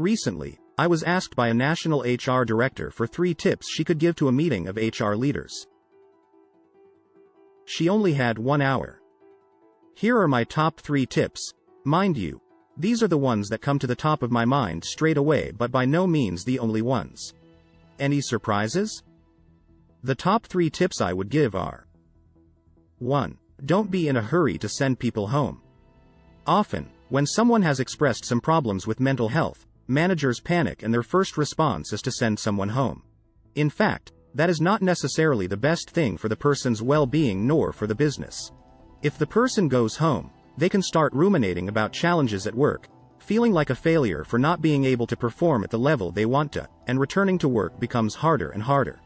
recently, I was asked by a national HR director for three tips she could give to a meeting of HR leaders. She only had one hour. Here are my top three tips. Mind you, these are the ones that come to the top of my mind straight away but by no means the only ones. Any surprises? The top three tips I would give are 1. Don't be in a hurry to send people home. Often, when someone has expressed some problems with mental health, managers panic and their first response is to send someone home. In fact, that is not necessarily the best thing for the person's well-being nor for the business. If the person goes home, they can start ruminating about challenges at work, feeling like a failure for not being able to perform at the level they want to, and returning to work becomes harder and harder.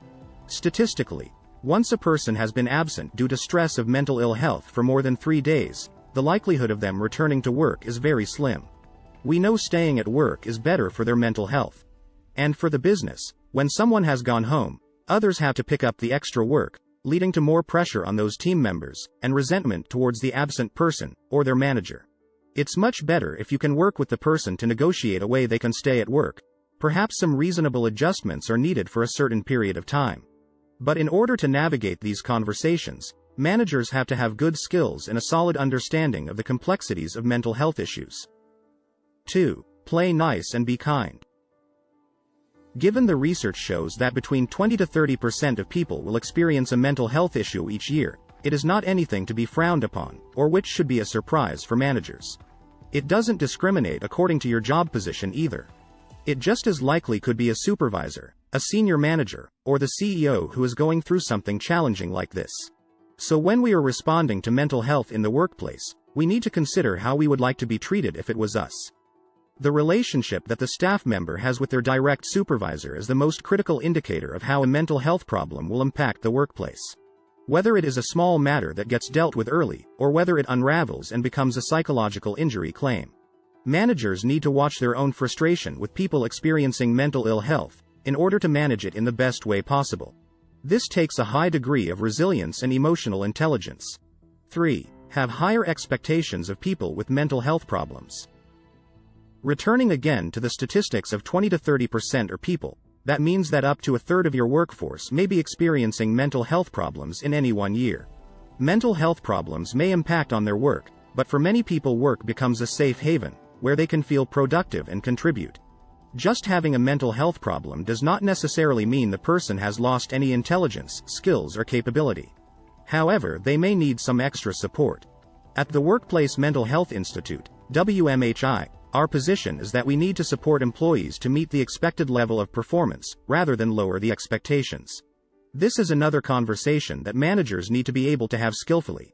Statistically, once a person has been absent due to stress of mental ill health for more than three days, the likelihood of them returning to work is very slim. We know staying at work is better for their mental health. And for the business, when someone has gone home, others have to pick up the extra work, leading to more pressure on those team members, and resentment towards the absent person, or their manager. It's much better if you can work with the person to negotiate a way they can stay at work. Perhaps some reasonable adjustments are needed for a certain period of time. But in order to navigate these conversations, managers have to have good skills and a solid understanding of the complexities of mental health issues. 2. Play nice and be kind. Given the research shows that between 20 to 30% of people will experience a mental health issue each year, it is not anything to be frowned upon, or which should be a surprise for managers. It doesn't discriminate according to your job position either. It just as likely could be a supervisor, a senior manager, or the CEO who is going through something challenging like this. So when we are responding to mental health in the workplace, we need to consider how we would like to be treated if it was us. The relationship that the staff member has with their direct supervisor is the most critical indicator of how a mental health problem will impact the workplace. Whether it is a small matter that gets dealt with early, or whether it unravels and becomes a psychological injury claim. Managers need to watch their own frustration with people experiencing mental ill health, in order to manage it in the best way possible. This takes a high degree of resilience and emotional intelligence. 3. Have higher expectations of people with mental health problems. Returning again to the statistics of 20 to 30% are people, that means that up to a third of your workforce may be experiencing mental health problems in any one year. Mental health problems may impact on their work, but for many people work becomes a safe haven, where they can feel productive and contribute. Just having a mental health problem does not necessarily mean the person has lost any intelligence, skills or capability. However, they may need some extra support. At the Workplace Mental Health Institute, WMHI, our position is that we need to support employees to meet the expected level of performance, rather than lower the expectations. This is another conversation that managers need to be able to have skillfully.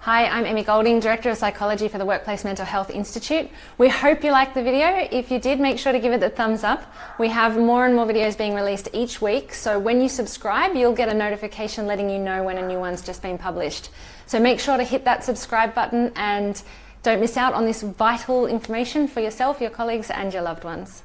Hi, I'm Emmy Golding, Director of Psychology for the Workplace Mental Health Institute. We hope you liked the video. If you did, make sure to give it the thumbs up. We have more and more videos being released each week, so when you subscribe, you'll get a notification letting you know when a new one's just been published. So make sure to hit that subscribe button and don't miss out on this vital information for yourself, your colleagues and your loved ones.